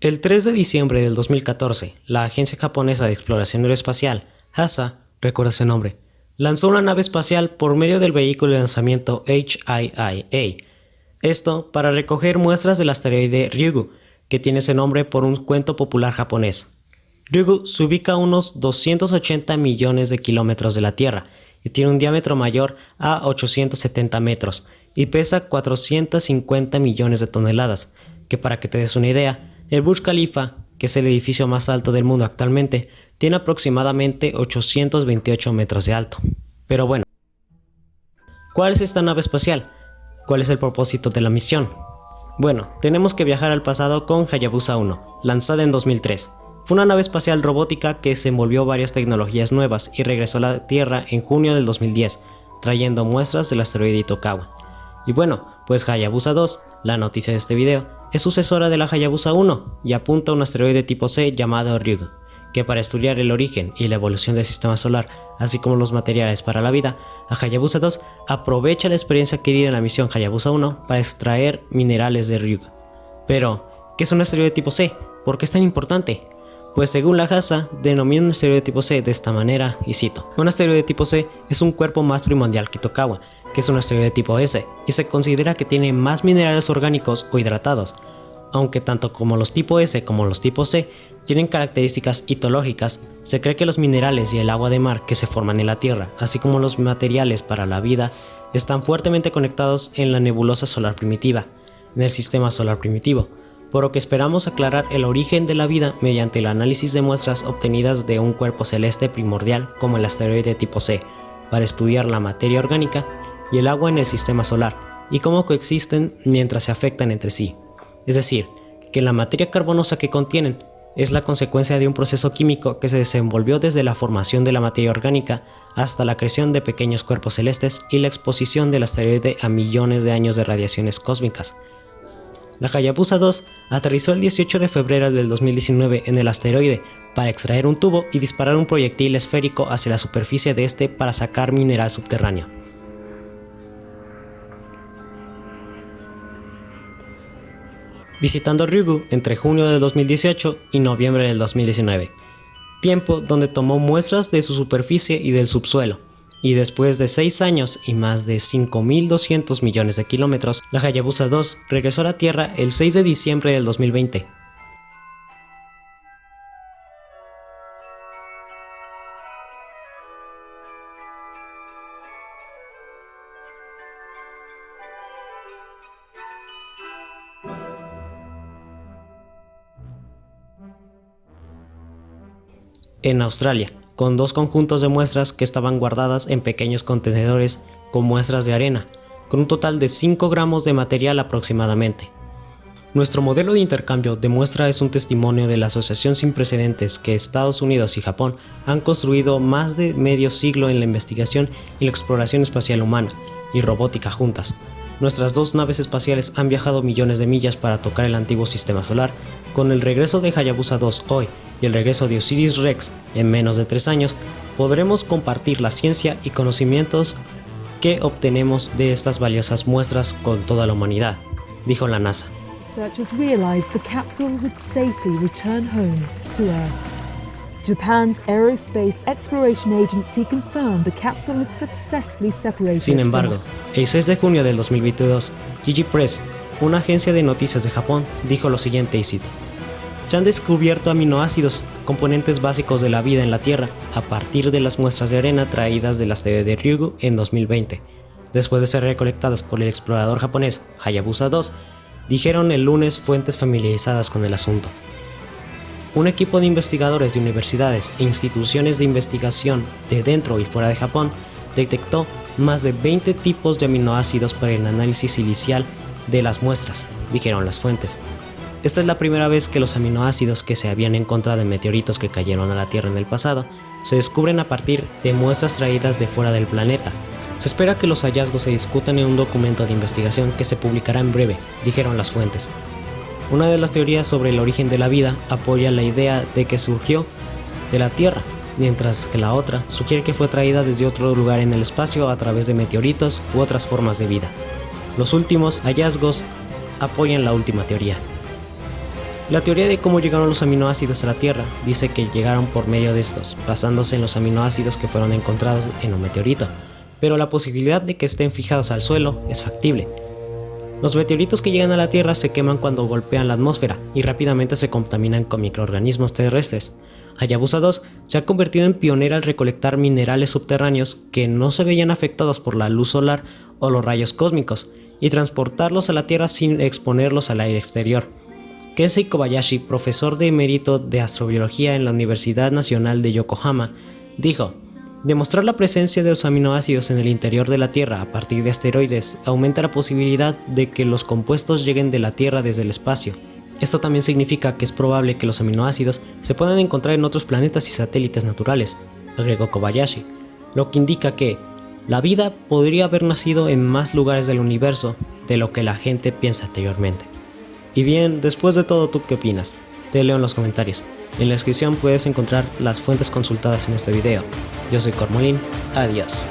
El 3 de diciembre del 2014, la Agencia Japonesa de Exploración Aeroespacial, HASA, recuerda ese nombre, lanzó una nave espacial por medio del vehículo de lanzamiento HIIA. Esto para recoger muestras del asteroide Ryugu, que tiene ese nombre por un cuento popular japonés. Ryugu se ubica a unos 280 millones de kilómetros de la Tierra y tiene un diámetro mayor a 870 metros y pesa 450 millones de toneladas, que para que te des una idea, el Burj Khalifa, que es el edificio más alto del mundo actualmente, tiene aproximadamente 828 metros de alto. Pero bueno, ¿cuál es esta nave espacial? ¿Cuál es el propósito de la misión? Bueno, tenemos que viajar al pasado con Hayabusa 1, lanzada en 2003. Fue una nave espacial robótica que se envolvió varias tecnologías nuevas y regresó a la Tierra en junio del 2010, trayendo muestras del asteroide Itokawa. Y bueno, pues Hayabusa 2, la noticia de este video, es sucesora de la Hayabusa 1 y apunta a un asteroide tipo C llamado Ryugu que para estudiar el origen y la evolución del sistema solar, así como los materiales para la vida, a Hayabusa 2 aprovecha la experiencia adquirida en la misión Hayabusa 1 para extraer minerales de Ryugu. Pero, ¿qué es un asteroide tipo C? ¿Por qué es tan importante? Pues según la JASA, denomina un asteroide tipo C de esta manera, y cito, un asteroide tipo C es un cuerpo más primordial que Tokawa, que es un asteroide tipo S, y se considera que tiene más minerales orgánicos o hidratados, aunque tanto como los tipo S como los tipo C tienen características hitológicas, se cree que los minerales y el agua de mar que se forman en la Tierra, así como los materiales para la vida, están fuertemente conectados en la nebulosa solar primitiva, en el sistema solar primitivo, por lo que esperamos aclarar el origen de la vida mediante el análisis de muestras obtenidas de un cuerpo celeste primordial como el asteroide tipo C, para estudiar la materia orgánica y el agua en el sistema solar, y cómo coexisten mientras se afectan entre sí. Es decir, que la materia carbonosa que contienen es la consecuencia de un proceso químico que se desenvolvió desde la formación de la materia orgánica hasta la creación de pequeños cuerpos celestes y la exposición del asteroide a millones de años de radiaciones cósmicas. La Hayabusa 2 aterrizó el 18 de febrero del 2019 en el asteroide para extraer un tubo y disparar un proyectil esférico hacia la superficie de este para sacar mineral subterráneo. Visitando Ryugu entre junio de 2018 y noviembre del 2019, tiempo donde tomó muestras de su superficie y del subsuelo, y después de 6 años y más de 5.200 millones de kilómetros, la Hayabusa 2 regresó a la Tierra el 6 de diciembre del 2020, en Australia, con dos conjuntos de muestras que estaban guardadas en pequeños contenedores con muestras de arena, con un total de 5 gramos de material aproximadamente. Nuestro modelo de intercambio de muestra es un testimonio de la asociación sin precedentes que Estados Unidos y Japón han construido más de medio siglo en la investigación y la exploración espacial humana y robótica juntas. Nuestras dos naves espaciales han viajado millones de millas para tocar el antiguo sistema solar. Con el regreso de Hayabusa 2 hoy y el regreso de Osiris Rex en menos de tres años, podremos compartir la ciencia y conocimientos que obtenemos de estas valiosas muestras con toda la humanidad, dijo la NASA. Sin embargo, el 6 de junio del 2022, Gigi Press, una agencia de noticias de Japón, dijo lo siguiente y cito se han descubierto aminoácidos, componentes básicos de la vida en la Tierra, a partir de las muestras de arena traídas de las de Ryugu en 2020. Después de ser recolectadas por el explorador japonés Hayabusa 2, dijeron el lunes fuentes familiarizadas con el asunto. Un equipo de investigadores de universidades e instituciones de investigación de dentro y fuera de Japón detectó más de 20 tipos de aminoácidos para el análisis silicial de las muestras, dijeron las fuentes. Esta es la primera vez que los aminoácidos que se habían encontrado en meteoritos que cayeron a la Tierra en el pasado se descubren a partir de muestras traídas de fuera del planeta. Se espera que los hallazgos se discutan en un documento de investigación que se publicará en breve, dijeron las fuentes. Una de las teorías sobre el origen de la vida apoya la idea de que surgió de la Tierra, mientras que la otra sugiere que fue traída desde otro lugar en el espacio a través de meteoritos u otras formas de vida. Los últimos hallazgos apoyan la última teoría. La teoría de cómo llegaron los aminoácidos a la Tierra dice que llegaron por medio de estos, basándose en los aminoácidos que fueron encontrados en un meteorito, pero la posibilidad de que estén fijados al suelo es factible. Los meteoritos que llegan a la Tierra se queman cuando golpean la atmósfera y rápidamente se contaminan con microorganismos terrestres. Hayabusa 2 se ha convertido en pionera al recolectar minerales subterráneos que no se veían afectados por la luz solar o los rayos cósmicos y transportarlos a la Tierra sin exponerlos al aire exterior. Kensei Kobayashi, profesor de emérito de astrobiología en la Universidad Nacional de Yokohama, dijo, Demostrar la presencia de los aminoácidos en el interior de la Tierra a partir de asteroides aumenta la posibilidad de que los compuestos lleguen de la Tierra desde el espacio. Esto también significa que es probable que los aminoácidos se puedan encontrar en otros planetas y satélites naturales, agregó Kobayashi, lo que indica que la vida podría haber nacido en más lugares del universo de lo que la gente piensa anteriormente. Y bien, después de todo, ¿tú qué opinas? Te leo en los comentarios. En la descripción puedes encontrar las fuentes consultadas en este video. Yo soy Cormolín, adiós.